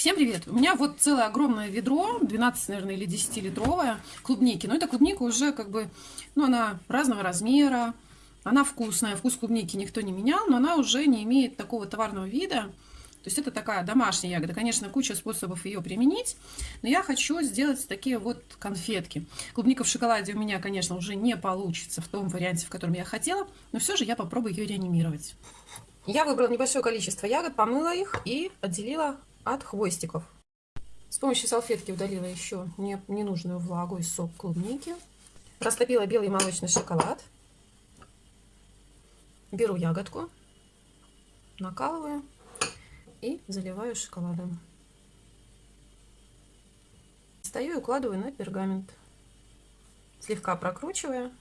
Всем привет! У меня вот целое огромное ведро, 12, наверное, или 10-литровое клубники. Но эта клубника уже как бы, ну, она разного размера, она вкусная. Вкус клубники никто не менял, но она уже не имеет такого товарного вида. То есть это такая домашняя ягода. Конечно, куча способов ее применить, но я хочу сделать такие вот конфетки. Клубника в шоколаде у меня, конечно, уже не получится в том варианте, в котором я хотела, но все же я попробую ее реанимировать. Я выбрала небольшое количество ягод, помыла их и отделила от хвостиков. С помощью салфетки удалила еще не, ненужную влагу и сок клубники. Растопила белый молочный шоколад. Беру ягодку, накалываю и заливаю шоколадом. Стою и укладываю на пергамент. Слегка прокручивая,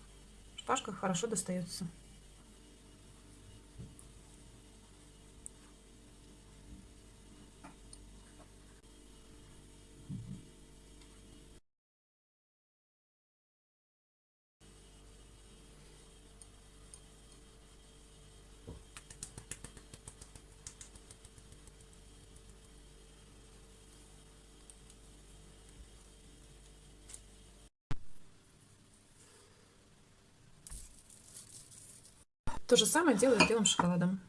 шпажка хорошо достается. То же самое делаю с белым шоколадом.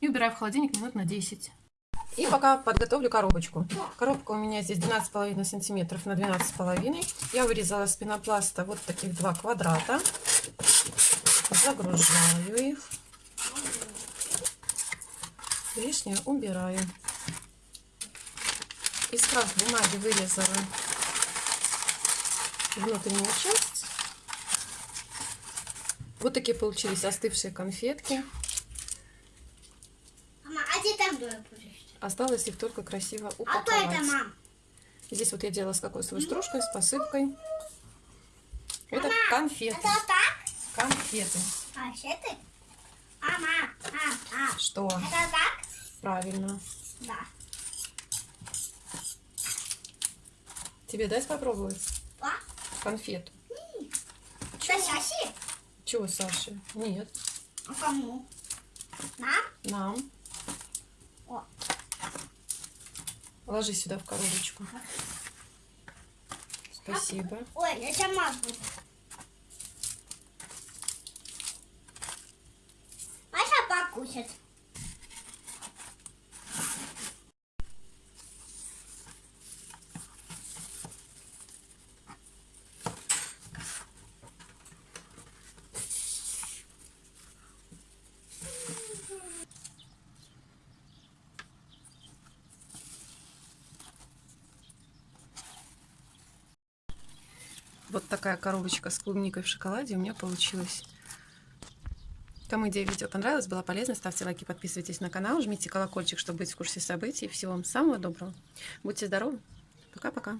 И убираю в холодильник минут на 10. И пока подготовлю коробочку. Коробка у меня здесь 12,5 сантиметров на 12,5. Я вырезала с пенопласта вот таких два квадрата загружаю их. Лишнее убираю. Из крас бумаги вырезала внутреннюю часть. Вот такие получились остывшие конфетки. Мама, а где там будешь? Осталось их только красиво упаковать. А это, мам? Здесь вот я делала с кокосовой стружкой, с посыпкой. Это конфеты. Конфеты. Конфеты? Мама, а, а. Что? Это так? Правильно. Да. Тебе дать попробовать? А? Конфету. Что, Саси? Чего, Саша? Нет. А кому? Нам? Нам. О. Ложи сюда в коробочку. Спасибо. Ой, я сама буду. Покушать. Вот такая коробочка с клубникой в шоколаде у меня получилась. Кому идея видео понравилась, была полезна, ставьте лайки, подписывайтесь на канал, жмите колокольчик, чтобы быть в курсе событий. Всего вам самого доброго. Будьте здоровы. Пока-пока.